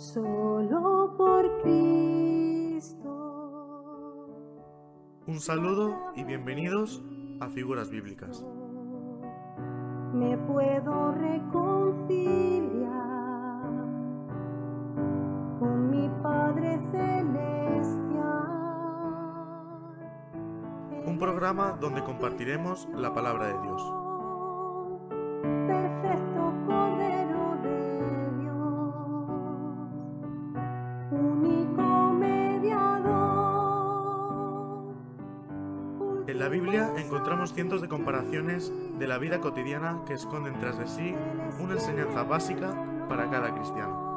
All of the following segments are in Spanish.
solo por Cristo. Un saludo y bienvenidos a Figuras Bíblicas. Me puedo reconciliar con mi Padre Celestial. Un programa donde compartiremos la palabra de Dios. Cientos de comparaciones de la vida cotidiana que esconden tras de sí una enseñanza básica para cada cristiano.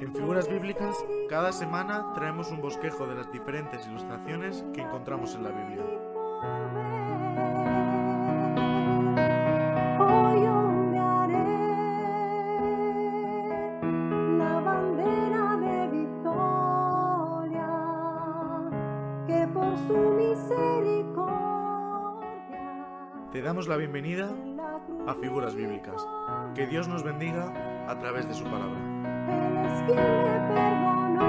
En Figuras Bíblicas, cada semana traemos un bosquejo de las diferentes ilustraciones que encontramos en la Biblia. Te damos la bienvenida a Figuras Bíblicas. Que Dios nos bendiga a través de su palabra. Él es quien me perdonó,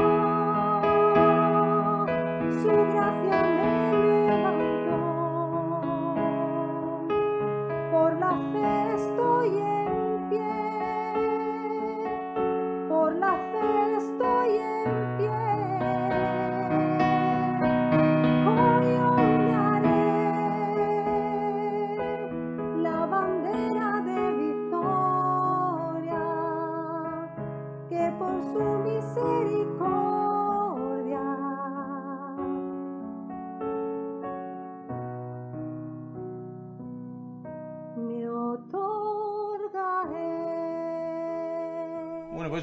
su gracia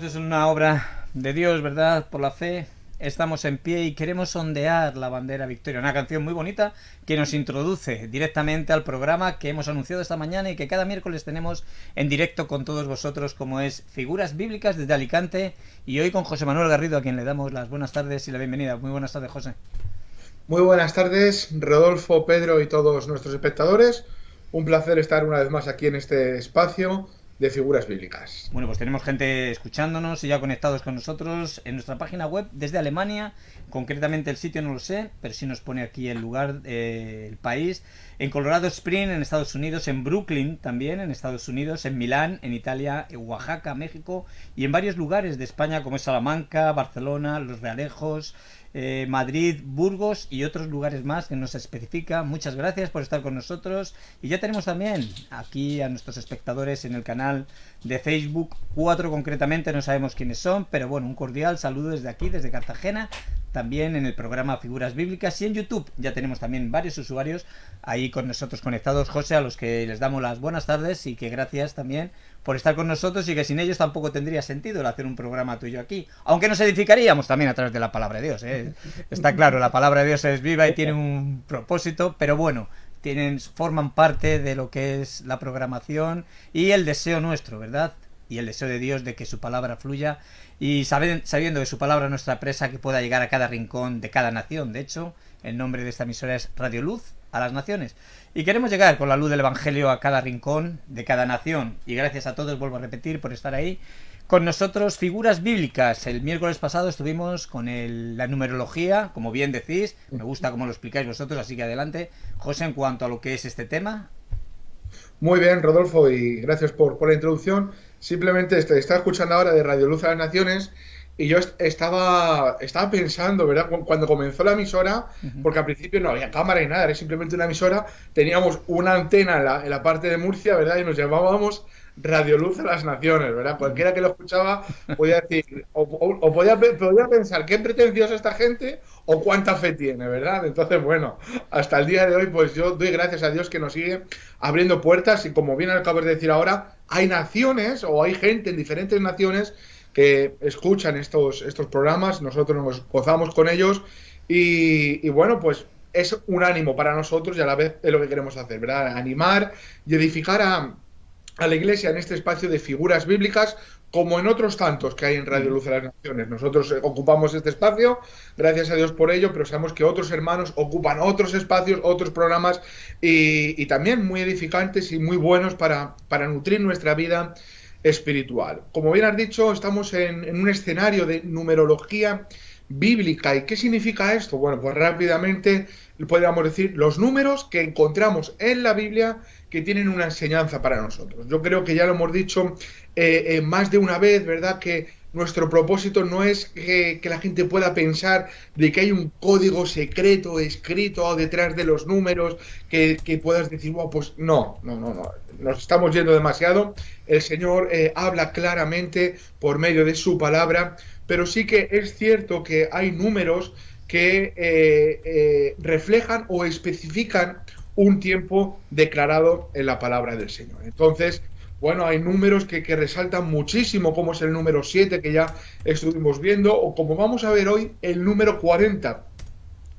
es una obra de Dios, ¿verdad? Por la fe. Estamos en pie y queremos ondear la bandera victoria. Una canción muy bonita que nos introduce directamente al programa que hemos anunciado esta mañana y que cada miércoles tenemos en directo con todos vosotros, como es Figuras Bíblicas desde Alicante. Y hoy con José Manuel Garrido, a quien le damos las buenas tardes y la bienvenida. Muy buenas tardes, José. Muy buenas tardes, Rodolfo, Pedro y todos nuestros espectadores. Un placer estar una vez más aquí en este espacio de figuras bíblicas. Bueno, pues tenemos gente escuchándonos y ya conectados con nosotros en nuestra página web desde Alemania. Concretamente el sitio no lo sé, pero sí nos pone aquí el lugar, eh, el país. En Colorado Spring, en Estados Unidos, en Brooklyn también, en Estados Unidos, en Milán, en Italia, en Oaxaca, México y en varios lugares de España como es Salamanca, Barcelona, Los Realejos, eh, Madrid, Burgos y otros lugares más que nos especifica. Muchas gracias por estar con nosotros. Y ya tenemos también aquí a nuestros espectadores en el canal de Facebook, cuatro concretamente, no sabemos quiénes son, pero bueno, un cordial saludo desde aquí, desde Cartagena, también en el programa Figuras Bíblicas y en YouTube. Ya tenemos también varios usuarios ahí con nosotros conectados, José, a los que les damos las buenas tardes y que gracias también por estar con nosotros y que sin ellos tampoco tendría sentido el hacer un programa tuyo aquí. Aunque nos edificaríamos también a través de la palabra de Dios. ¿eh? Está claro, la palabra de Dios es viva y tiene un propósito, pero bueno, tienen, forman parte de lo que es la programación y el deseo nuestro, ¿verdad? Y el deseo de Dios de que su palabra fluya y sabiendo que su palabra es nuestra presa que pueda llegar a cada rincón de cada nación. De hecho, el nombre de esta emisora es Radio Luz a las naciones. Y queremos llegar con la luz del Evangelio a cada rincón de cada nación. Y gracias a todos, vuelvo a repetir, por estar ahí. Con nosotros figuras bíblicas. El miércoles pasado estuvimos con la numerología, como bien decís. Me gusta cómo lo explicáis vosotros, así que adelante. José, en cuanto a lo que es este tema. Muy bien, Rodolfo, y gracias por, por la introducción. Simplemente este, estaba escuchando ahora de Radio Luz a las Naciones y yo est- estaba, estaba pensando, ¿verdad? Cu- Cuando comenzó la emisora, porque al principio no había cámara y nada, era simplemente una emisora, teníamos una antena en la, en la parte de Murcia, ¿verdad? Y nos llamábamos Radio Luz a las Naciones, ¿verdad? Cualquiera que lo escuchaba podía decir, o, o- o podía, podía pensar qué pretenciosa esta gente o cuánta fe tiene, ¿verdad? Entonces, bueno, hasta el día de hoy, pues yo doy gracias a Dios que nos sigue abriendo puertas y como bien acabas de decir ahora, hay naciones o hay gente en diferentes naciones que escuchan estos, estos programas, nosotros nos gozamos con ellos y, y bueno, pues es un ánimo para nosotros y a la vez es lo que queremos hacer, ¿verdad? Animar y edificar a, a la Iglesia en este espacio de figuras bíblicas, como en otros tantos que hay en Radio Luz de las Naciones. Nosotros eh, ocupamos este espacio, gracias a Dios por ello, pero sabemos que otros hermanos ocupan otros espacios, otros programas y, y también muy edificantes y muy buenos para, para, nutrir nuestra vida espiritual. Como bien has dicho, estamos en, un escenario de numerología bíblica. ¿Y qué significa esto? Bueno, pues rápidamente podríamos decir los números que encontramos en la Biblia que tienen una enseñanza para nosotros. Yo creo que ya lo hemos dicho eh, eh, más de una vez, ¿verdad? Que nuestro propósito no es que, la gente pueda pensar de que hay un código secreto escrito detrás de los números que, que puedas decir, wow, pues no, no, no, no, nos estamos yendo demasiado. El Señor eh, habla claramente por medio de su palabra, pero sí que es cierto que hay números que eh, eh, reflejan o especifican un tiempo declarado en la palabra del Señor. Entonces, bueno, hay números que, resaltan muchísimo, como es el número 7 que ya estuvimos viendo, o como vamos a ver hoy, el número 40.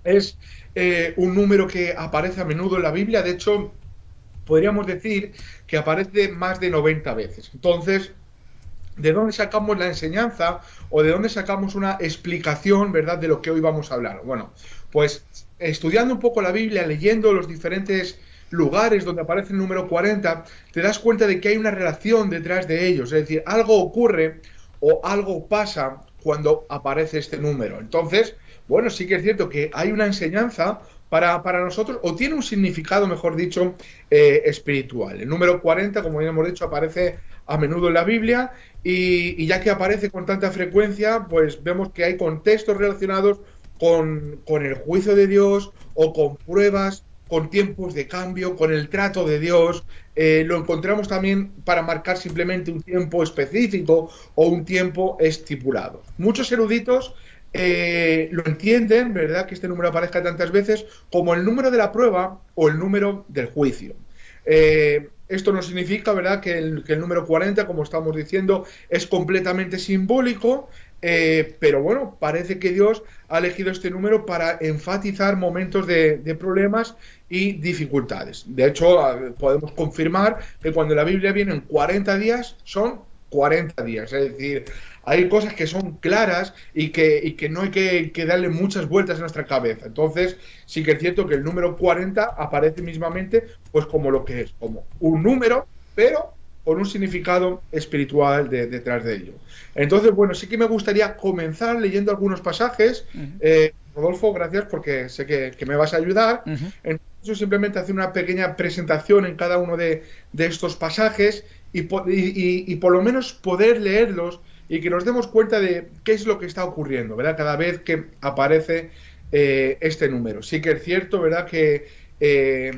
Es eh, un número que aparece a menudo en la Biblia, de hecho, podríamos decir que aparece más de 90 veces. Entonces, ¿de dónde sacamos la enseñanza o de dónde sacamos una explicación, verdad, de lo que hoy vamos a hablar? Bueno, pues estudiando un poco la Biblia, leyendo los diferentes lugares donde aparece el número 40, te das cuenta de que hay una relación detrás de ellos, es decir, algo ocurre o algo pasa cuando aparece este número. Entonces, bueno, sí que es cierto que hay una enseñanza para, para nosotros, o tiene un significado, mejor dicho, eh, espiritual. El número 40, como ya hemos dicho, aparece a menudo en la Biblia y, y, ya que aparece con tanta frecuencia, pues vemos que hay contextos relacionados con, con el juicio de Dios o con pruebas con tiempos de cambio, con el trato de Dios. Eh, lo encontramos también para marcar simplemente un tiempo específico o un tiempo estipulado. Muchos eruditos eh, lo entienden, ¿verdad? Que este número aparezca tantas veces como el número de la prueba o el número del juicio. Eh, esto no significa, ¿verdad?, que el, número 40, como estamos diciendo, es completamente simbólico, pero bueno, parece que Dios ha elegido este número para enfatizar momentos de, problemas y dificultades. De hecho, podemos confirmar que cuando la Biblia viene en 40 días, son 40 días. Es decir, hay cosas que son claras y que, y que no hay que, que, darle muchas vueltas en nuestra cabeza. Entonces, sí que es cierto que el número 40 aparece mismamente pues como lo que es, como un número, pero con un significado espiritual de, detrás de ello. Entonces, bueno, sí que me gustaría comenzar leyendo algunos pasajes. Uh -huh. eh, Rodolfo, gracias porque sé que, que me vas a ayudar. Uh -huh. Entonces, simplemente hacer una pequeña presentación en cada uno de, de estos pasajes y, y, y, por lo menos poder leerlos y que nos demos cuenta de qué es lo que está ocurriendo, ¿verdad? Cada vez que aparece eh, este número. Sí que es cierto, ¿verdad? Que eh,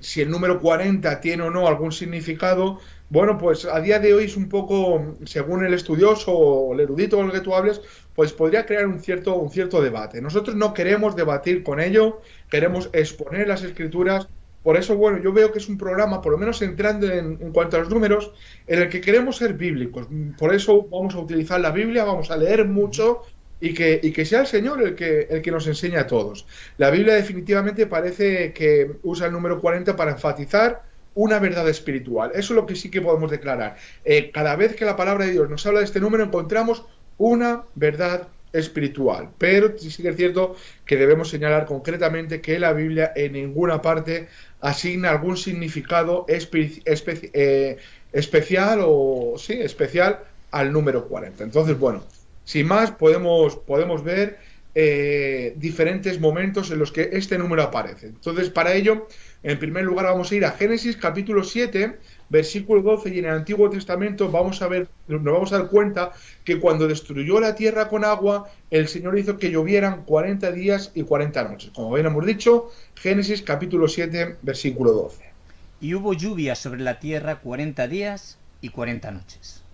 si el número 40 tiene o no algún significado, bueno, pues a día de hoy es un poco, según el estudioso o el erudito con el que tú hables, pues podría crear un cierto, un cierto debate. Nosotros no queremos debatir con ello, queremos exponer las escrituras por eso, bueno, yo veo que es un programa, por lo menos entrando en, cuanto a los números, en el que queremos ser bíblicos. Por eso vamos a utilizar la Biblia, vamos a leer mucho y que, y que sea el Señor el que, el que nos enseñe a todos. La Biblia definitivamente parece que usa el número 40 para enfatizar una verdad espiritual. Eso es lo que sí que podemos declarar. Eh, cada vez que la palabra de Dios nos habla de este número, encontramos una verdad espiritual. Pero sí que es cierto que debemos señalar concretamente que la Biblia en ninguna parte asigna algún significado espe eh, especial o sí, especial al número 40. Entonces, bueno, sin más podemos, podemos ver eh, diferentes momentos en los que este número aparece. Entonces, para ello, en primer lugar vamos a ir a Génesis capítulo 7, versículo 12, y en el Antiguo Testamento vamos a ver, nos vamos a dar cuenta que cuando destruyó la tierra con agua, el Señor hizo que llovieran 40 días y 40 noches. Como bien hemos dicho, Génesis capítulo 7, versículo 12. Y hubo lluvia sobre la tierra 40 días y 40 noches.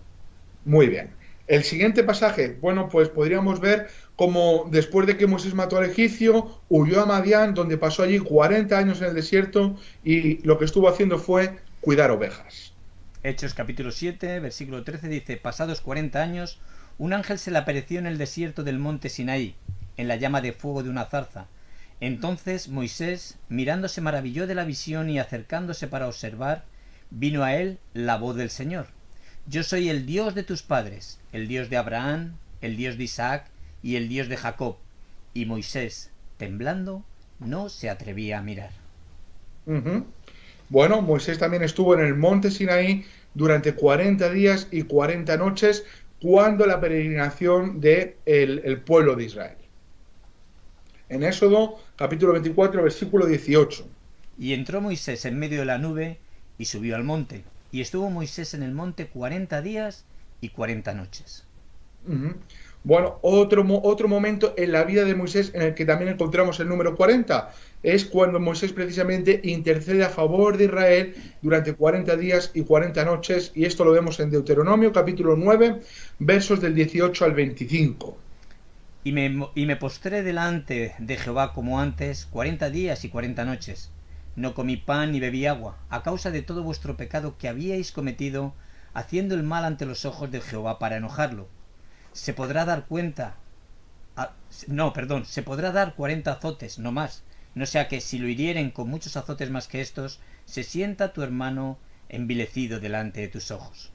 Muy bien. El siguiente pasaje, bueno, pues podríamos ver como después de que Moisés mató al egipcio, huyó a Madián, donde pasó allí 40 años en el desierto y lo que estuvo haciendo fue cuidar ovejas. Hechos capítulo 7, versículo 13 dice, pasados 40 años, un ángel se le apareció en el desierto del monte Sinaí, en la llama de fuego de una zarza. Entonces Moisés, mirando, se maravilló de la visión y acercándose para observar, vino a él la voz del Señor. Yo soy el Dios de tus padres, el Dios de Abraham, el Dios de Isaac y el Dios de Jacob. Y Moisés, temblando, no se atrevía a mirar. Bueno, Moisés también estuvo en el monte Sinaí durante 40 días y 40 noches cuando la peregrinación del de el pueblo de Israel. En Éxodo capítulo 24 versículo 18. Y entró Moisés en medio de la nube y subió al monte. Y estuvo Moisés en el monte 40 días y 40 noches. Bueno, otro, otro momento en la vida de Moisés en el que también encontramos el número 40 es cuando Moisés precisamente intercede a favor de Israel durante 40 días y 40 noches y esto lo vemos en Deuteronomio capítulo 9 versos del 18 al 25. Y me, y me postré delante de Jehová como antes, cuarenta días y cuarenta noches. No comí pan ni bebí agua, a causa de todo vuestro pecado que habíais cometido, haciendo el mal ante los ojos de Jehová para enojarlo. Se podrá dar cuenta. a- no, perdón, se podrá dar cuarenta azotes, no más. No sea que si lo hirieren con muchos azotes más que estos, se sienta tu hermano envilecido delante de tus ojos.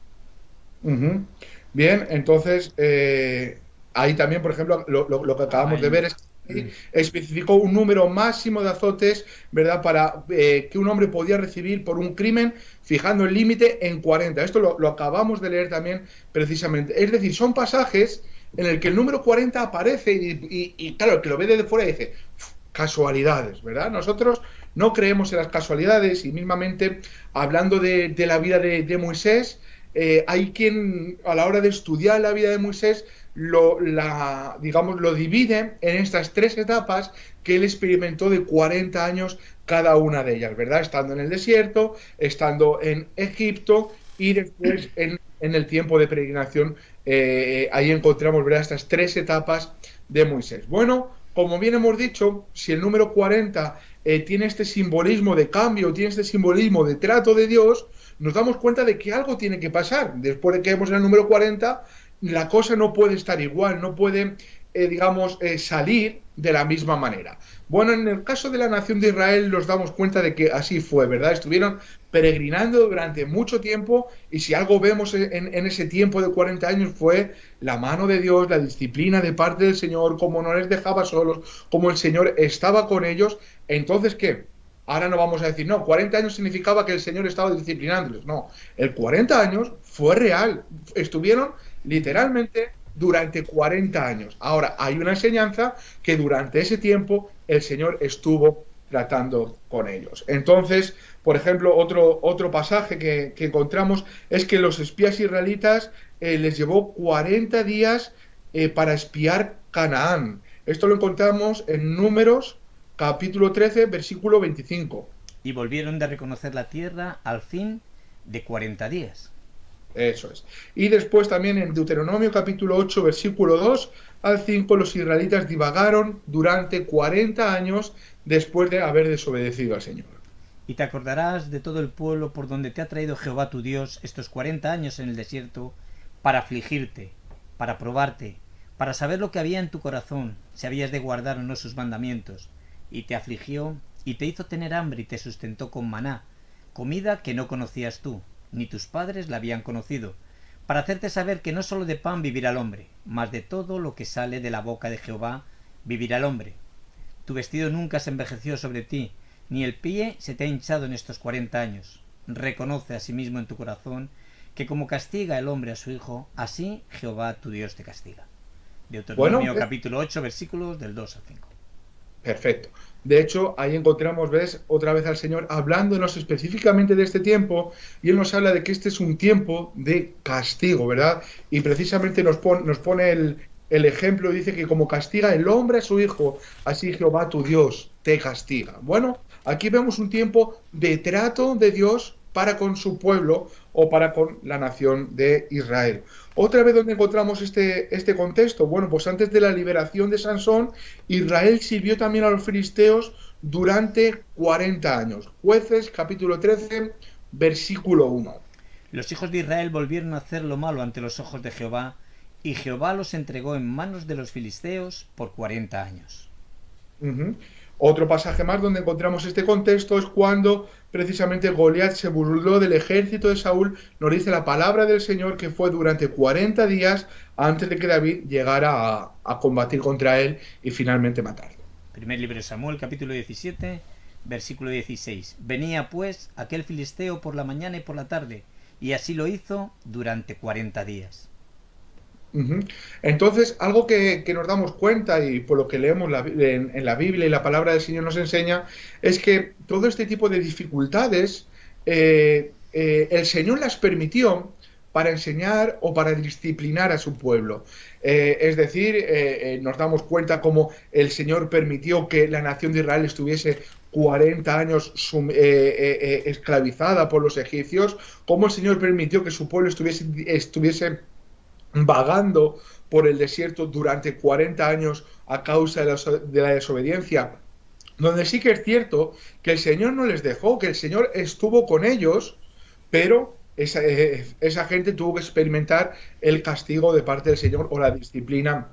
Bien, entonces eh, ahí también, por ejemplo, lo, lo- lo que acabamos de ver es que especificó un número máximo de azotes, ¿verdad? Para eh, que un hombre podía recibir por un crimen, fijando el límite en 40. Esto lo, lo acabamos de leer también precisamente. Es decir, son pasajes en el que el número 40 aparece y, y- y, claro, el que lo ve desde fuera dice, "Uf, casualidades, ¿verdad? Nosotros no creemos en las casualidades y mismamente hablando de, de la vida de, de Moisés, eh, hay quien a la hora de estudiar la vida de Moisés lo, la, digamos, lo divide en estas tres etapas que él experimentó de 40 años cada una de ellas, ¿verdad? Estando en el desierto, estando en Egipto y después en, en el tiempo de peregrinación. eh, ahí encontramos, ¿verdad? Estas tres etapas de Moisés. Bueno, como bien hemos dicho, si el número 40 eh, tiene este simbolismo de cambio, tiene este simbolismo de trato de Dios, nos damos cuenta de que algo tiene que pasar. Después de que hemos en el número 40, la cosa no puede estar igual, no puede, eh, digamos, eh, salir de la misma manera. Bueno, en el caso de la nación de Israel nos damos cuenta de que así fue, ¿verdad? Estuvieron peregrinando durante mucho tiempo y si algo vemos en, en ese tiempo de 40 años fue la mano de Dios, la disciplina de parte del Señor, como no les dejaba solos, como el Señor estaba con ellos. Entonces, ¿qué? Ahora no vamos a decir, no, 40 años significaba que el Señor estaba disciplinándoles. No, el 40 años fue real. Estuvieron literalmente durante 40 años. Ahora, hay una enseñanza que durante ese tiempo el Señor estuvo tratando con ellos. Entonces, por ejemplo, otro, otro pasaje que, encontramos es que los espías israelitas eh, les llevó 40 días eh, para espiar Canaán. Esto lo encontramos en Números capítulo 13, versículo 25. Y volvieron de reconocer la tierra al fin de cuarenta días. Eso es. Y después también en Deuteronomio capítulo 8, versículo 2 al 5, los israelitas divagaron durante 40 años después de haber desobedecido al Señor. Y te acordarás de todo el pueblo por donde te ha traído Jehová tu Dios estos cuarenta años en el desierto, para afligirte, para probarte, para saber lo que había en tu corazón, si habías de guardar o no sus mandamientos. Y te afligió, y te hizo tener hambre y te sustentó con maná, comida que no conocías tú, ni tus padres la habían conocido, para hacerte saber que no sólo de pan vivirá el hombre, mas de todo lo que sale de la boca de Jehová vivirá el hombre. Tu vestido nunca se envejeció sobre ti, ni el pie se te ha hinchado en estos cuarenta años. Reconoce asimismo en tu corazón que como castiga el hombre a su hijo, así Jehová tu Dios te castiga. Deuteronomio Bueno, eh. capítulo 8 versículos del 2 al 5. Perfecto. De hecho, ahí encontramos, otra vez al Señor hablándonos específicamente de este tiempo, y Él nos habla de que este es un tiempo de castigo, ¿verdad? Y precisamente nos, pon- nos pone el, el ejemplo, dice que como castiga el hombre a su hijo, así Jehová tu Dios te castiga. Bueno, aquí vemos un tiempo de trato de Dios para con su pueblo o para con la nación de Israel. Otra vez donde encontramos este, este contexto, bueno, pues antes de la liberación de Sansón, Israel sirvió también a los filisteos durante 40 años. Jueces capítulo 13, versículo 1. Los hijos de Israel volvieron a hacer lo malo ante los ojos de Jehová, y Jehová los entregó en manos de los filisteos por cuarenta años. Ujú. Otro pasaje más donde encontramos este contexto es cuando precisamente Goliat se burló del ejército de Saúl. Nos dice la palabra del Señor que fue durante 40 días antes de que David llegara a, a combatir contra él y finalmente matarlo. Primer libro de Samuel, capítulo 17, versículo 16. Venía pues aquel filisteo por la mañana y por la tarde, y así lo hizo durante cuarenta días. Entonces, algo que, nos damos cuenta y por lo que leemos en, la Biblia y la palabra del Señor nos enseña es que todo este tipo de dificultades eh, eh, el Señor las permitió para enseñar o para disciplinar a su pueblo. Eh, es decir, nos damos cuenta cómo el Señor permitió que la nación de Israel estuviese 40 años esclavizada por los egipcios, cómo el Señor permitió que su pueblo estuviese vagando por el desierto durante 40 años a causa de la, de la desobediencia, donde sí que es cierto que el Señor no les dejó, que el Señor estuvo con ellos, pero esa, eh, esa gente tuvo que experimentar el castigo de parte del Señor o la disciplina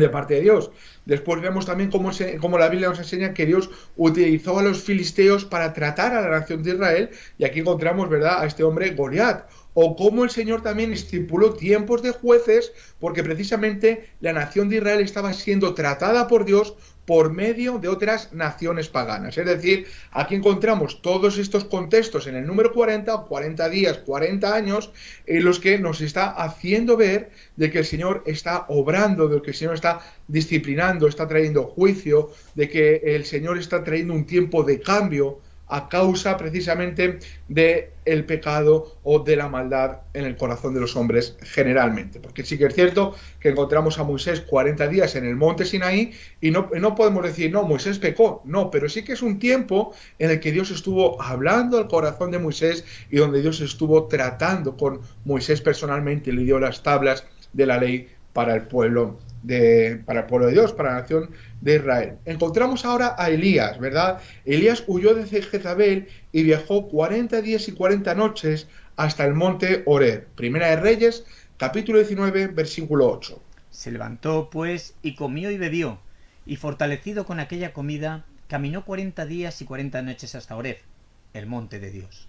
de parte de Dios. Después vemos también cómo, se- cómo la Biblia nos enseña que Dios utilizó a los filisteos para tratar a la nación de Israel, y aquí encontramos, ¿verdad?, a este hombre Goliat. O cómo el Señor también estipuló tiempos de jueces, porque precisamente la nación de Israel estaba siendo tratada por Dios por medio de otras naciones paganas. Es decir, aquí encontramos todos estos contextos en el número 40, 40 días, 40 años, en los que nos está haciendo ver de que el Señor está obrando, de que el Señor está disciplinando, está trayendo juicio, de que el Señor está trayendo un tiempo de cambio a causa precisamente de el pecado o de la maldad en el corazón de los hombres generalmente. Porque sí que es cierto que encontramos a Moisés 40 días en el monte Sinaí y no, no podemos decir, no, Moisés pecó, no, pero sí que es un tiempo en el que Dios estuvo hablando al corazón de Moisés y donde Dios estuvo tratando con Moisés personalmente le dio las tablas de la ley para el pueblo de, para el pueblo de Dios, para la nación de Israel. Encontramos ahora a Elías, ¿verdad? Elías huyó de Jezabel y viajó 40 días y 40 noches hasta el monte Horeb. Primera de Reyes, capítulo 19, versículo 8. Se levantó, pues, y comió y bebió, y fortalecido con aquella comida, caminó cuarenta días y cuarenta noches hasta Oreb, el monte de Dios.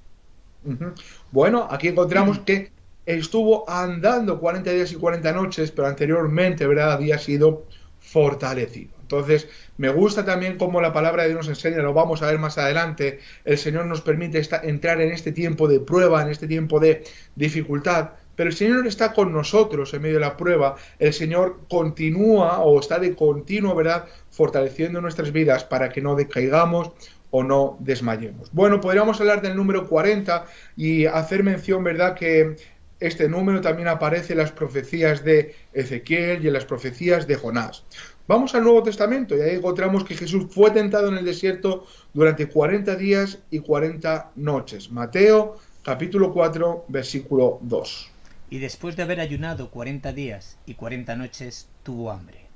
Bueno, aquí encontramos que estuvo andando 40 días y 40 noches, pero anteriormente, ¿verdad?, había sido fortalecido. Entonces, me gusta también cómo la palabra de Dios nos enseña, lo vamos a ver más adelante, el Señor nos permite entrar en este tiempo de prueba, en este tiempo de dificultad, pero el Señor está con nosotros en medio de la prueba, el Señor continúa o está de continuo, ¿verdad?, fortaleciendo nuestras vidas para que no decaigamos o no desmayemos. Bueno, podríamos hablar del número 40 y hacer mención, ¿verdad?, que este número también aparece en las profecías de Ezequiel y en las profecías de Jonás. Vamos al Nuevo Testamento y ahí encontramos que Jesús fue tentado en el desierto durante 40 días y 40 noches. Mateo capítulo 4 versículo 2. Y después de haber ayunado cuarenta días y cuarenta noches, tuvo hambre.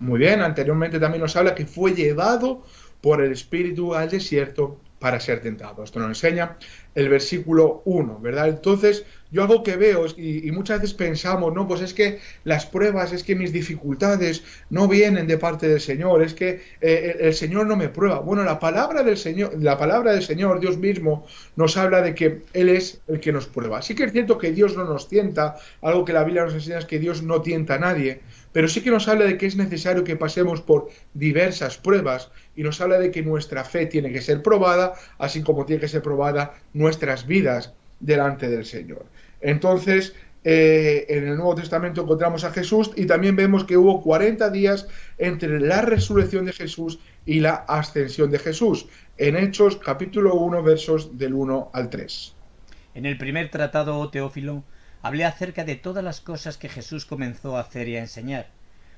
Muy bien, anteriormente también nos habla que fue llevado por el Espíritu al desierto para ser tentado. Esto nos enseña el versículo 1, ¿verdad? Entonces, yo algo que veo y muchas veces pensamos, no, pues es que las pruebas, es que mis dificultades no vienen de parte del Señor, es que eh, el, el Señor no me prueba. Bueno, la palabra del Señor, la palabra del Señor, Dios mismo, nos habla de que Él es el que nos prueba. Sí que es cierto que Dios no nos tienta, algo que la Biblia nos enseña es que Dios no tienta a nadie, pero sí que nos habla de que es necesario que pasemos por diversas pruebas y nos habla de que nuestra fe tiene que ser probada, así como tiene que ser probada nuestras vidas delante del Señor. Entonces, eh, en el Nuevo Testamento encontramos a Jesús y también vemos que hubo 40 días entre la resurrección de Jesús y la ascensión de Jesús, en Hechos capítulo 1 versos del 1 al 3. En el primer tratado, oh Teófilo, hablé acerca de todas las cosas que Jesús comenzó a hacer y a enseñar,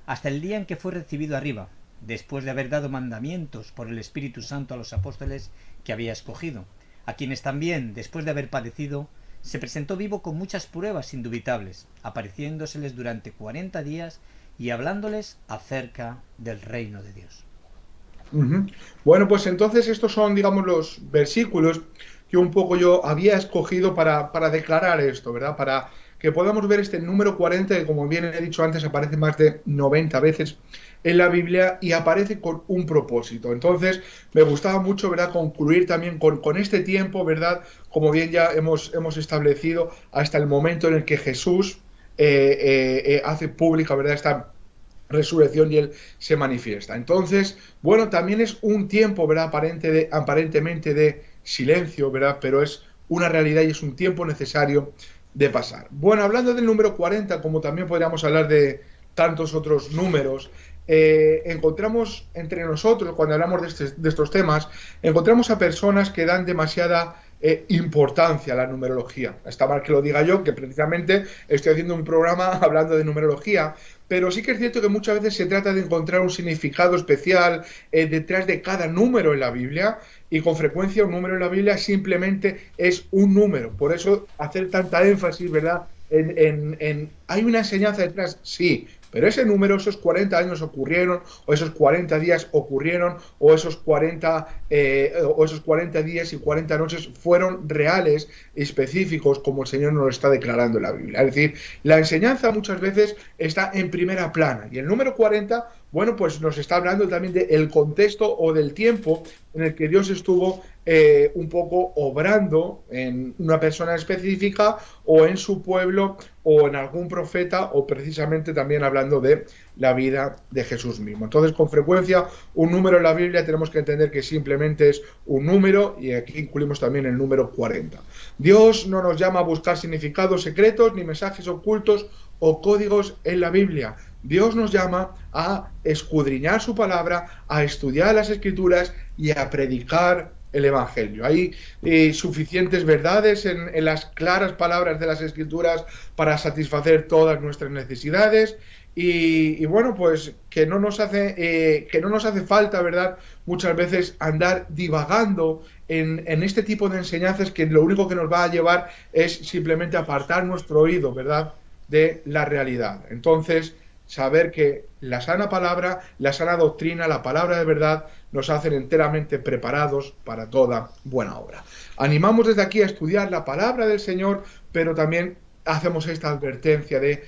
hasta el día en que fue recibido arriba, después de haber dado mandamientos por el Espíritu Santo a los apóstoles que había escogido, a quienes también, después de haber padecido, se presentó vivo con muchas pruebas indubitables, apareciéndoseles durante cuarenta días y hablándoles acerca del reino de Dios. Bueno, pues entonces estos son, digamos, los versículos que un poco yo había escogido para, para declarar esto, ¿verdad? Para que podamos ver este número 40, que como bien he dicho antes, aparece más de 90 veces en la Biblia y aparece con un propósito. Entonces, me gustaba mucho, ¿verdad?, concluir también con, este tiempo, ¿verdad?, como bien ya hemos, hemos establecido, hasta el momento en el que Jesús eh, eh, eh, hace pública, ¿verdad?, esta resurrección y Él se manifiesta. Entonces, bueno, también es un tiempo, ¿verdad?, Aparente de, aparentemente de silencio, ¿verdad?, pero es una realidad y es un tiempo necesario de pasar. Bueno, hablando del número 40, como también podríamos hablar de tantos otros números, eh, encontramos entre nosotros, cuando hablamos de, este, de, estos temas, encontramos a personas que dan demasiada eh, importancia a la numerología. Está mal que lo diga yo, que precisamente estoy haciendo un programa hablando de numerología, pero sí que es cierto que muchas veces se trata de encontrar un significado especial eh, detrás de cada número en la Biblia y con frecuencia un número en la Biblia simplemente es un número. Por eso hacer tanta énfasis, ¿verdad? En, en, en, ¿Hay una enseñanza detrás? Sí, pero ese número, esos 40 años ocurrieron, o esos 40 días ocurrieron, o esos 40, eh, o esos 40 días y 40 noches fueron reales, específicos, como el Señor nos lo está declarando en la Biblia. Es decir, la enseñanza muchas veces está en primera plana. Y el número 40, bueno, pues nos está hablando también del contexto o del tiempo en el que Dios estuvo eh, un poco obrando en una persona específica o en su pueblo o en algún profeta o precisamente también hablando de la vida de Jesús mismo. Entonces, con frecuencia, un número en la Biblia tenemos que entender que simplemente es un número y aquí incluimos también el número 40. Dios no nos llama a buscar significados secretos ni mensajes ocultos o códigos en la Biblia. Dios nos llama a escudriñar su palabra, a estudiar las escrituras y a predicar el Evangelio. Hay eh, suficientes verdades en, las claras palabras de las Escrituras para satisfacer todas nuestras necesidades y, y bueno, pues que no nos hace eh, que no nos hace falta, verdad, muchas veces andar divagando en, en, este tipo de enseñanzas que lo único que nos va a llevar es simplemente apartar nuestro oído, verdad, de la realidad. Entonces saber que la sana palabra, la sana doctrina, la palabra de verdad nos hacen enteramente preparados para toda buena obra. Animamos desde aquí a estudiar la palabra del Señor, pero también hacemos esta advertencia de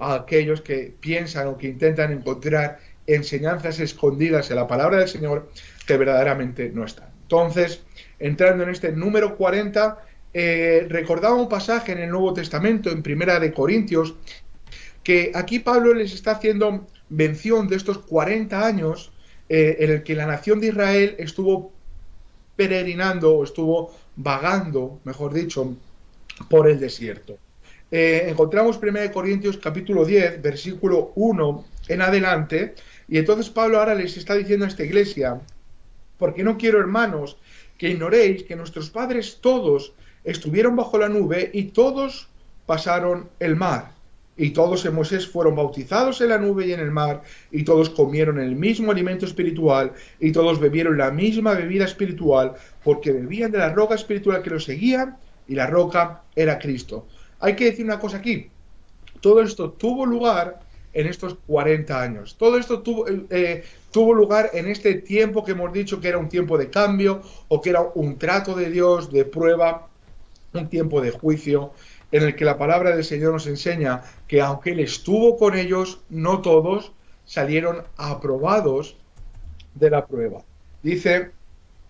aquellos que piensan o que intentan encontrar enseñanzas escondidas en la palabra del Señor que verdaderamente no están. Entonces, entrando en este número 40, eh, recordaba un pasaje en el Nuevo Testamento, en Primera de Corintios, que aquí Pablo les está haciendo mención de estos 40 años eh, en el que la nación de Israel estuvo peregrinando o estuvo vagando, mejor dicho, por el desierto. Eh, encontramos 1 Corintios capítulo 10, versículo 1 en adelante, y entonces Pablo ahora les está diciendo a esta iglesia, porque no quiero, hermanos, que ignoréis que nuestros padres todos estuvieron bajo la nube y todos pasaron el mar y todos en Moisés fueron bautizados en la nube y en el mar, y todos comieron el mismo alimento espiritual, y todos bebieron la misma bebida espiritual, porque bebían de la roca espiritual que los seguía, y la roca era Cristo. Hay que decir una cosa aquí, todo esto tuvo lugar en estos 40 años, todo esto tuvo, eh, tuvo lugar en este tiempo que hemos dicho que era un tiempo de cambio, o que era un trato de Dios, de prueba, un tiempo de juicio, en el que la palabra del Señor nos enseña que aunque Él estuvo con ellos, no todos salieron aprobados de la prueba. Dice,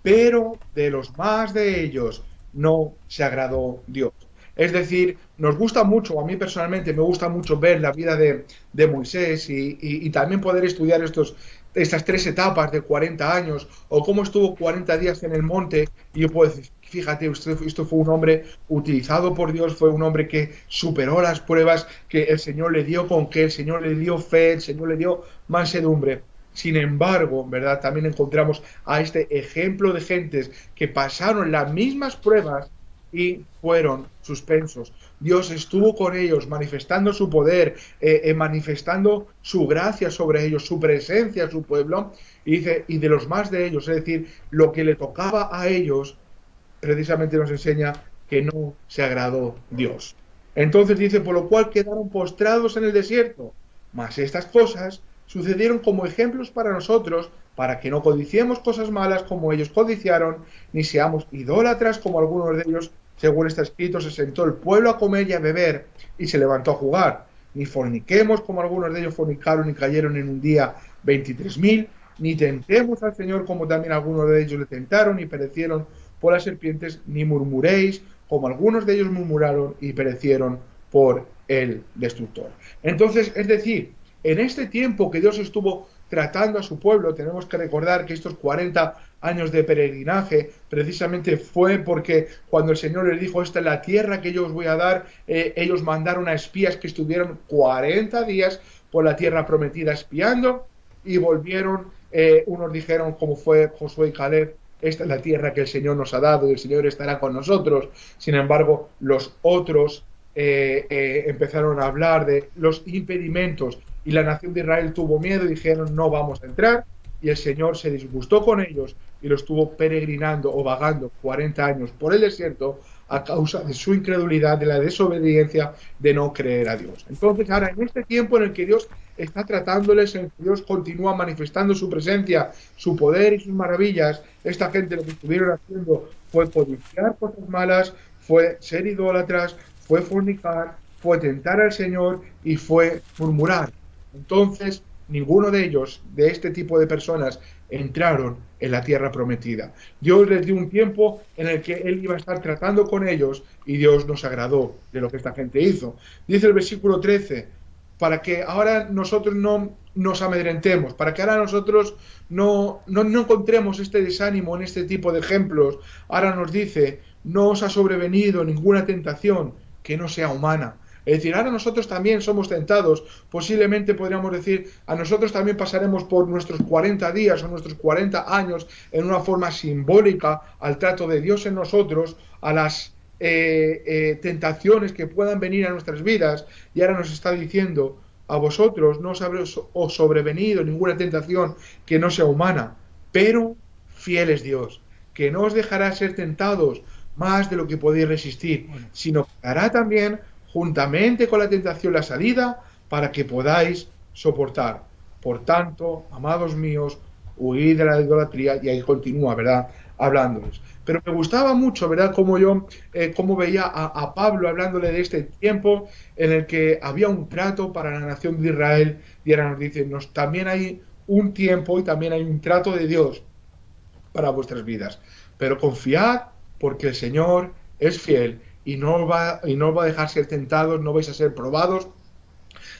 pero de los más de ellos no se agradó Dios. Es decir, nos gusta mucho, a mí personalmente me gusta mucho ver la vida de, de Moisés y, y, también poder estudiar estos, estas tres etapas de 40 años o cómo estuvo 40 días en el monte y yo puedo decir, fíjate, usted, esto fue un hombre utilizado por Dios, fue un hombre que superó las pruebas que el Señor le dio con que el Señor le dio fe, el Señor le dio mansedumbre. Sin embargo, ¿verdad? También encontramos a este ejemplo de gentes que pasaron las mismas pruebas y fueron suspensos. Dios estuvo con ellos, manifestando su poder, eh, eh, manifestando su gracia sobre ellos, su presencia, su pueblo, y dice, y de los más de ellos, es decir, lo que le tocaba a ellos, precisamente nos enseña que no se agradó Dios. Entonces dice, por lo cual quedaron postrados en el desierto. Mas estas cosas sucedieron como ejemplos para nosotros, para que no codiciemos cosas malas como ellos codiciaron, ni seamos idólatras como algunos de ellos, según está escrito, se sentó el pueblo a comer y a beber y se levantó a jugar, ni forniquemos como algunos de ellos fornicaron y cayeron en un día veintitrés mil, ni tentemos al Señor como también algunos de ellos le tentaron y perecieron por las serpientes, ni murmuréis como algunos de ellos murmuraron y perecieron por el destructor. Entonces, es decir, en este tiempo que Dios estuvo tratando a su pueblo, tenemos que recordar que estos 40 años de peregrinaje precisamente fue porque cuando el Señor les dijo, esta es la tierra que yo os voy a dar, eh, ellos mandaron a espías que estuvieron 40 días por la tierra prometida espiando y volvieron, eh, unos dijeron como fue Josué y Caleb, esta es la tierra que el Señor nos ha dado y el Señor estará con nosotros. Sin embargo, los otros eh, eh, empezaron a hablar de los impedimentos y la nación de Israel tuvo miedo y dijeron no vamos a entrar y el Señor se disgustó con ellos y los estuvo peregrinando o vagando 40 años por el desierto a causa de su incredulidad, de la desobediencia, de no creer a Dios. Entonces ahora en este tiempo en el que Dios está tratándoles, en Dios continúa manifestando su presencia, su poder y sus maravillas, esta gente lo que estuvieron haciendo fue codiciar cosas malas, fue ser idólatras, fue fornicar, fue tentar al Señor y fue murmurar. Entonces, ninguno de ellos, de este tipo de personas, entraron en la tierra prometida. Dios les dio un tiempo en el que Él iba a estar tratando con ellos y Dios nos agradó de lo que esta gente hizo. Dice el versículo 13, para que ahora nosotros no nos amedrentemos, para que ahora nosotros no, no, no encontremos este desánimo en este tipo de ejemplos. Ahora nos dice, no os ha sobrevenido ninguna tentación que no sea humana. Es decir, ahora nosotros también somos tentados. Posiblemente podríamos decir, a nosotros también pasaremos por nuestros 40 días o nuestros 40 años en una forma simbólica al trato de Dios en nosotros, a las eh, eh, tentaciones que puedan venir a nuestras vidas. Y ahora nos está diciendo, a vosotros no os habrá sobrevenido ninguna tentación que no sea humana, pero fiel es Dios, que no os dejará ser tentados más de lo que podéis resistir, sino que hará también juntamente con la tentación la salida para que podáis soportar. Por tanto, amados míos, huid de la idolatría y ahí continúa, ¿verdad? Hablándoles. Pero me gustaba mucho, ¿verdad? Como yo, eh, como veía a, a, Pablo hablándole de este tiempo en el que había un trato para la nación de Israel y ahora nos dice, nos, también hay un tiempo y también hay un trato de Dios para vuestras vidas. Pero confiad porque el Señor es fiel y no va, y no va a dejar ser tentados, no vais a ser probados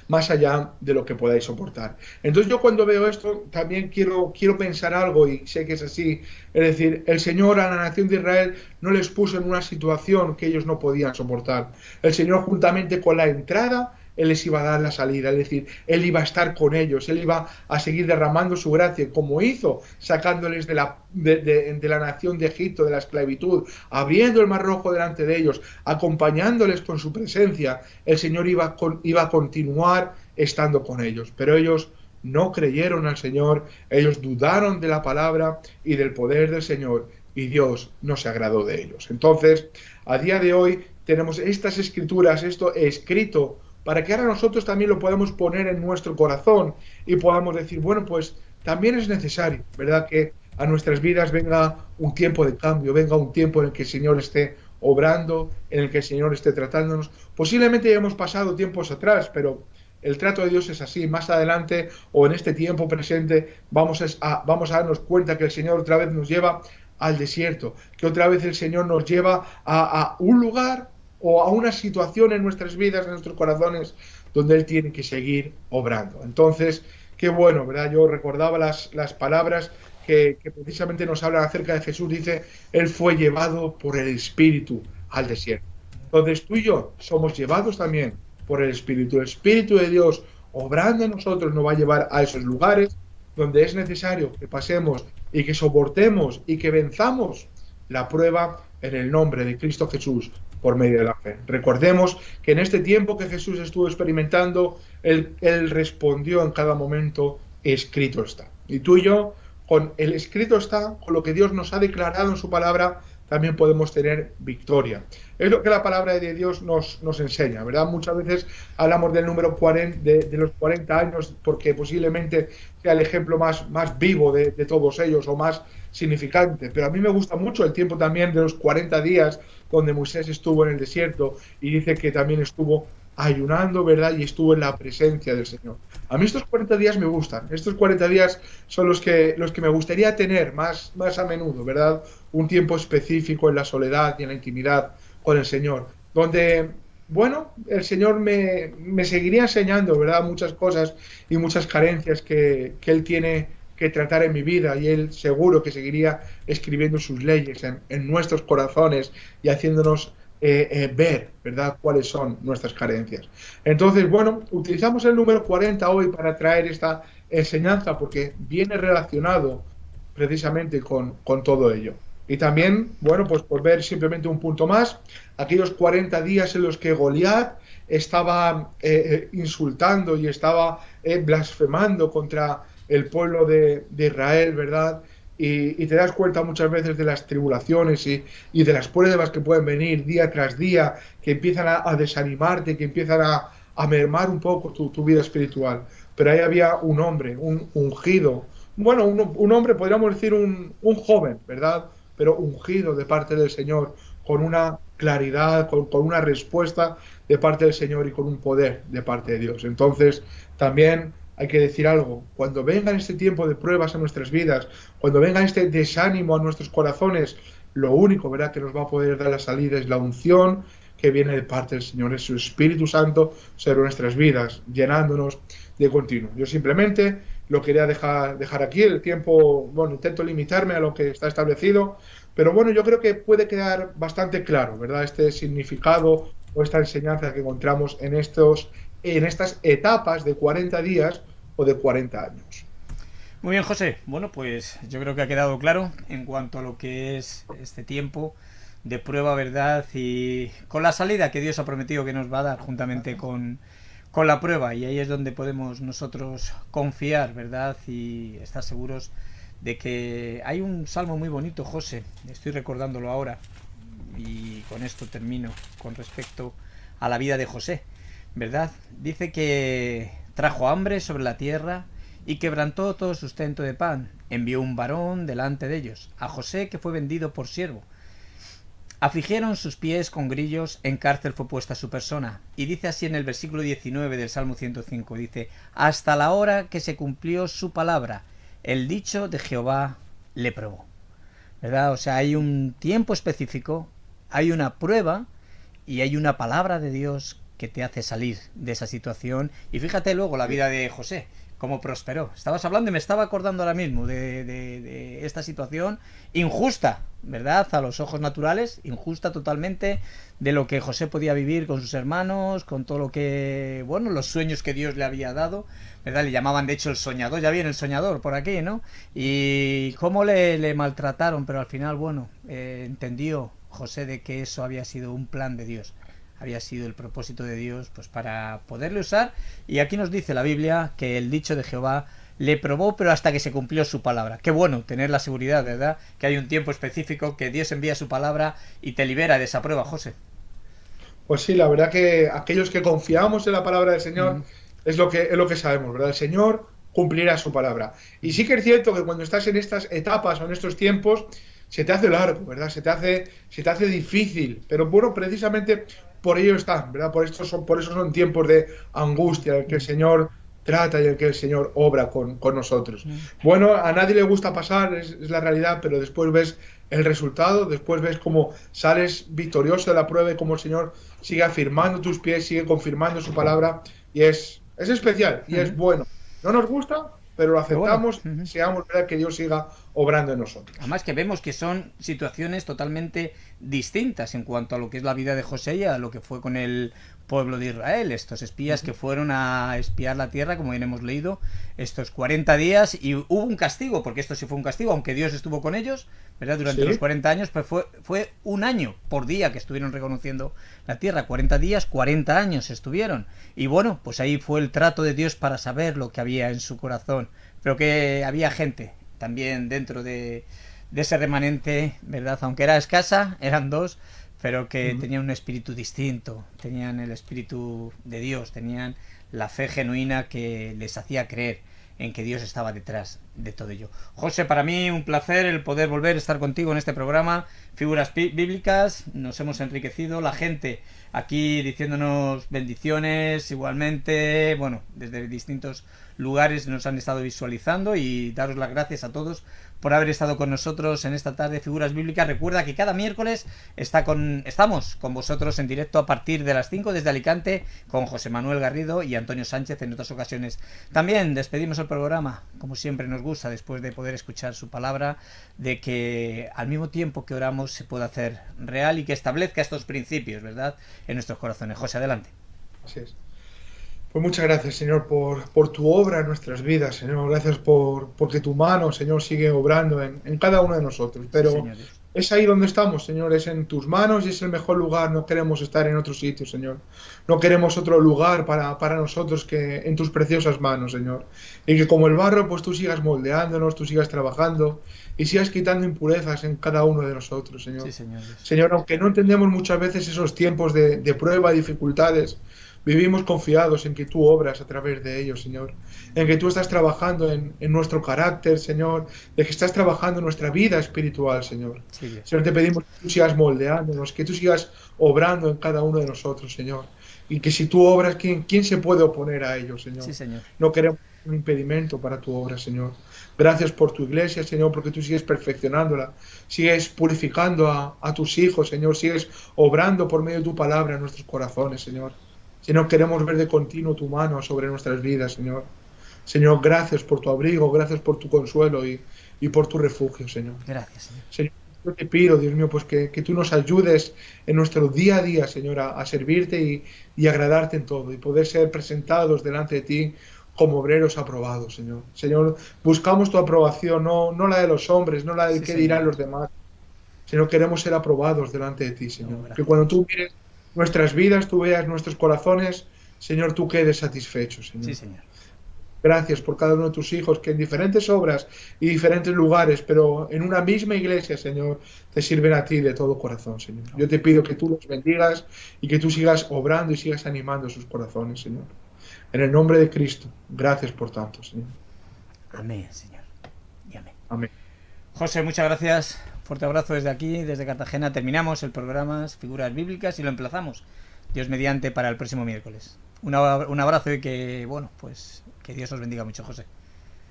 más allá de lo que podáis soportar. Entonces yo cuando veo esto también quiero, quiero pensar algo y sé que es así. Es decir, el Señor a la nación de Israel no les puso en una situación que ellos no podían soportar. El Señor juntamente con la entrada él les iba a dar la salida, es decir, Él iba a estar con ellos, Él iba a seguir derramando su gracia, como hizo, sacándoles de la, de, la nación de Egipto, de la esclavitud, abriendo el mar rojo delante de ellos, acompañándoles con su presencia, el Señor iba, iba a continuar estando con ellos. Pero ellos no creyeron al Señor, ellos dudaron de la palabra y del poder del Señor, y Dios no se agradó de ellos. Entonces, a día de hoy tenemos estas escrituras, esto escrito para que ahora nosotros también lo podamos poner en nuestro corazón y podamos decir, bueno, pues también es necesario, ¿verdad? Que a nuestras vidas venga un tiempo de cambio, venga un tiempo en el que el Señor esté obrando, en el que el Señor esté tratándonos. Posiblemente ya hemos pasado tiempos atrás, pero el trato de Dios es así. Más adelante o en este tiempo presente vamos a, vamos a darnos cuenta que el Señor otra vez nos lleva al desierto, que otra vez el Señor nos lleva a, a un lugar o a una situación en nuestras vidas, en nuestros corazones, donde Él tiene que seguir obrando. Entonces, qué bueno, ¿verdad? Yo recordaba las, las palabras que, precisamente nos hablan acerca de Jesús. Dice, Él fue llevado por el Espíritu al desierto. Entonces tú y yo somos llevados también por el Espíritu. El Espíritu de Dios obrando en nosotros nos va a llevar a esos lugares donde es necesario que pasemos y que soportemos y que venzamos la prueba en el nombre de Cristo Jesús por medio de la fe. Recordemos que en este tiempo que Jesús estuvo experimentando, él, respondió en cada momento, escrito está. Y tú y yo, con el escrito está, con lo que Dios nos ha declarado en su palabra, también podemos tener victoria. Es lo que la palabra de Dios nos, enseña, ¿verdad? Muchas veces hablamos del número 40, de, los 40 años porque posiblemente sea el ejemplo más, más vivo de, de, todos ellos o más significante, pero a mí me gusta mucho el tiempo también de los 40 días donde Moisés estuvo en el desierto y dice que también estuvo ayunando, ¿verdad? Y estuvo en la presencia del Señor. A mí estos 40 días me gustan. Estos 40 días son los que, los que me gustaría tener más, más a menudo, ¿verdad? Un tiempo específico en la soledad y en la intimidad con el Señor. Donde, bueno, el Señor me, me seguiría enseñando, ¿verdad? Muchas cosas y muchas carencias que, que Él tiene que tratar en mi vida y Él seguro que seguiría escribiendo sus leyes en, nuestros corazones y haciéndonos eh, eh, ver, ¿verdad?, cuáles son nuestras carencias. Entonces, bueno, utilizamos el número 40 hoy para traer esta enseñanza porque viene relacionado precisamente con, con todo ello. Y también, bueno, pues por ver simplemente un punto más, aquellos 40 días en los que Goliat estaba eh, insultando y estaba blasfemando contra el pueblo de, Israel, ¿verdad? y, te das cuenta muchas veces de las tribulaciones y, de las pruebas que pueden venir día tras día, que empiezan a, desanimarte, que empiezan a, mermar un poco tu, vida espiritual. Pero ahí había un hombre, un ungido, bueno, un, hombre, podríamos decir un, joven, ¿verdad? Pero ungido de parte del Señor, con una claridad, con una respuesta de parte del Señor y con un poder de parte de Dios. Entonces, también hay que decir algo. Cuando venga este tiempo de pruebas a nuestras vidas, cuando venga este desánimo a nuestros corazones, lo único ¿verdad? que nos va a poder dar la salida es la unción que viene de parte del Señor, es su Espíritu Santo sobre nuestras vidas, llenándonos de continuo. Yo simplemente lo quería dejar, dejar aquí, el tiempo, bueno, intento limitarme a lo que está establecido, pero bueno, yo creo que puede quedar bastante claro, ¿verdad? Este significado o esta enseñanza que encontramos en estos en estas etapas de 40 días o de 40 años. Muy bien, José. Bueno, pues yo creo que ha quedado claro en cuanto a lo que es este tiempo de prueba, verdad, y con la salida que Dios ha prometido que nos va a dar juntamente con, con la prueba. Y ahí es donde podemos nosotros confiar, ¿verdad? Y estar seguros de que hay un salmo muy bonito, José. Estoy recordándolo ahora. Y con esto termino con respecto a la vida de José. ¿Verdad? Dice que trajo hambre sobre la tierra y quebrantó todo sustento de pan. Envió un varón delante de ellos, a José que fue vendido por siervo. Afligieron sus pies con grillos, en cárcel fue puesta su persona. Y dice así en el versículo 19 del Salmo 105, dice, hasta la hora que se cumplió su palabra, el dicho de Jehová le probó. ¿Verdad? O sea, hay un tiempo específico, hay una prueba y hay una palabra de Dios que te hace salir de esa situación. Y fíjate luego la vida de José, cómo prosperó. Estabas hablando y me estaba acordando ahora mismo de, de, esta situación injusta, ¿verdad? A los ojos naturales, injusta totalmente de lo que José podía vivir con sus hermanos, con todo lo que, bueno, los sueños que Dios le había dado, ¿verdad? Le llamaban de hecho el soñador, ya viene el soñador por aquí, ¿no? Y cómo le, maltrataron, pero al final, bueno, eh, entendió José de que eso había sido un plan de Dios había sido el propósito de Dios pues para poderle usar y aquí nos dice la Biblia que el dicho de Jehová le probó pero hasta que se cumplió su palabra. Qué bueno tener la seguridad, ¿verdad? Que hay un tiempo específico que Dios envía su palabra y te libera de esa prueba, José. Pues sí, la verdad que aquellos que confiamos en la palabra del Señor es lo que es lo que sabemos, ¿verdad? El Señor cumplirá su palabra. Y sí que es cierto que cuando estás en estas etapas o en estos tiempos se te hace largo, ¿verdad? Se te hace se te hace difícil, pero bueno, precisamente por ello están, ¿verdad? Por, esto son, por eso son tiempos de angustia, en que el Señor trata y en que el Señor obra con, nosotros. Bueno, a nadie le gusta pasar, es, la realidad, pero después ves el resultado, después ves cómo sales victorioso de la prueba y cómo el Señor sigue afirmando tus pies, sigue confirmando su palabra y es, es especial y es bueno. No nos gusta, pero lo aceptamos, seamos verdad que Dios siga obrando en nosotros. Además que vemos que son situaciones totalmente distintas en cuanto a lo que es la vida de José y a lo que fue con el pueblo de Israel, estos espías que fueron a espiar la tierra, como bien hemos leído, estos 40 días y hubo un castigo, porque esto sí fue un castigo, aunque Dios estuvo con ellos, ¿verdad? Durante los 40 años, pues fue, fue un año por día que estuvieron reconociendo la tierra, 40 días, 40 años estuvieron. Y bueno, pues ahí fue el trato de Dios para saber lo que había en su corazón, pero que había gente también dentro de de ese remanente, ¿verdad? Aunque era escasa, eran dos, pero que tenían un espíritu distinto, tenían el espíritu de Dios, tenían la fe genuina que les hacía creer en que Dios estaba detrás de todo ello. José, para mí un placer el poder volver a estar contigo en este programa. Figuras bíblicas, nos hemos enriquecido, la gente aquí diciéndonos bendiciones igualmente, bueno, desde distintos lugares nos han estado visualizando y daros las gracias a todos por haber estado con nosotros en esta tarde de Figuras Bíblicas. Recuerda que cada miércoles está con, estamos con vosotros en directo a partir de las 5 desde Alicante con José Manuel Garrido y Antonio Sánchez en otras ocasiones. También despedimos el programa, como siempre nos gusta, después de poder escuchar su palabra, de que al mismo tiempo que oramos se pueda hacer real y que establezca estos principios, ¿verdad?, en nuestros corazones. José, adelante. Así es. Pues muchas gracias, Señor, por, por, tu obra en nuestras vidas, Señor. Gracias por porque tu mano, Señor, sigue obrando en, en cada uno de nosotros. Pero sí, es ahí donde estamos, Señor, es en tus manos y es el mejor lugar. No queremos estar en otro sitio, Señor. No queremos otro lugar para, para nosotros que en tus preciosas manos, Señor. Y que como el barro, pues tú sigas moldeándonos, tú sigas trabajando y sigas quitando impurezas en cada uno de nosotros, Señor. Sí, señor. Señor, aunque no entendemos muchas veces esos tiempos de, de prueba, dificultades, Vivimos confiados en que tú obras a través de ellos, Señor. En que tú estás trabajando en, en nuestro carácter, Señor. De que estás trabajando en nuestra vida espiritual, Señor. Sí. Señor, te pedimos que tú sigas moldeándonos, que tú sigas obrando en cada uno de nosotros, Señor. Y que si tú obras, ¿quién, quién se puede oponer a ello, Señor? Sí, Señor. No queremos un impedimento para tu obra, Señor. Gracias por tu iglesia, Señor, porque tú sigues perfeccionándola, sigues purificando a, a tus hijos, Señor, sigues obrando por medio de tu palabra en nuestros corazones, Señor. Señor, queremos ver de continuo tu mano sobre nuestras vidas, Señor. Señor, gracias por tu abrigo, gracias por tu consuelo y, y por tu refugio, Señor. Gracias, Señor. Señor, yo te pido, Dios mío, pues que, que, tú nos ayudes en nuestro día a día, Señor, a, a servirte y, y, agradarte en todo y poder ser presentados delante de ti como obreros aprobados, Señor. Señor, buscamos tu aprobación, no, no la de los hombres, no la de sí, qué señor. dirán los demás, sino queremos ser aprobados delante de ti, Señor. No, que cuando tú mires nuestras vidas, tú veas nuestros corazones, Señor, tú quedes satisfecho, Señor. Sí, Señor. Gracias por cada uno de tus hijos que en diferentes obras y diferentes lugares, pero en una misma iglesia, Señor, te sirven a ti de todo corazón, Señor. Yo te pido que tú los bendigas y que tú sigas obrando y sigas animando sus corazones, Señor. En el nombre de Cristo, gracias por tanto, Señor. Amén, Señor. Y amén. Amén. José, muchas gracias. Fuerte abrazo desde aquí, desde Cartagena. Terminamos el programa Figuras Bíblicas y lo emplazamos, Dios mediante, para el próximo miércoles. Un abrazo y que, bueno, pues que Dios os bendiga mucho, José.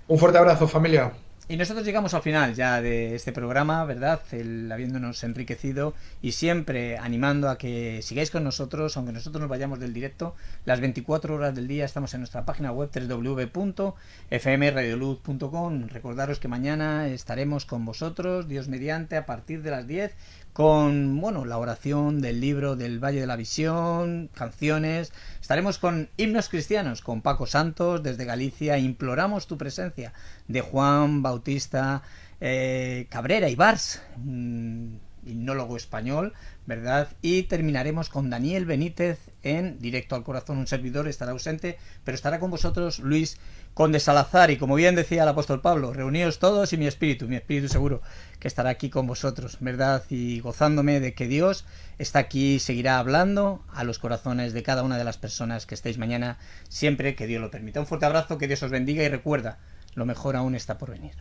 Un fuerte abrazo, familia. Y nosotros llegamos al final ya de este programa, ¿verdad? El, habiéndonos enriquecido y siempre animando a que sigáis con nosotros, aunque nosotros nos vayamos del directo, las 24 horas del día estamos en nuestra página web www.fmradioluz.com. Recordaros que mañana estaremos con vosotros, Dios mediante, a partir de las 10 con bueno la oración del libro del Valle de la Visión, canciones. Estaremos con himnos cristianos, con Paco Santos desde Galicia. Imploramos tu presencia de Juan Bautista eh, Cabrera y Bars, un himnólogo español, ¿verdad? Y terminaremos con Daniel Benítez en Directo al Corazón. Un servidor estará ausente, pero estará con vosotros Luis Conde Salazar. Y como bien decía el apóstol Pablo, reuníos todos y mi espíritu, mi espíritu seguro que estará aquí con vosotros, ¿verdad? Y gozándome de que Dios está aquí y seguirá hablando a los corazones de cada una de las personas que estéis mañana, siempre que Dios lo permita. Un fuerte abrazo, que Dios os bendiga y recuerda, lo mejor aún está por venir.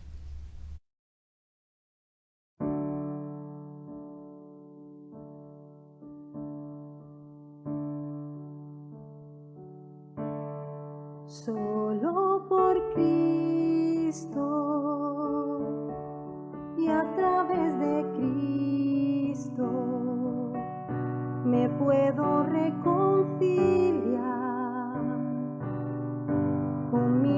Solo por Cristo y a través de Cristo me puedo reconciliar con mi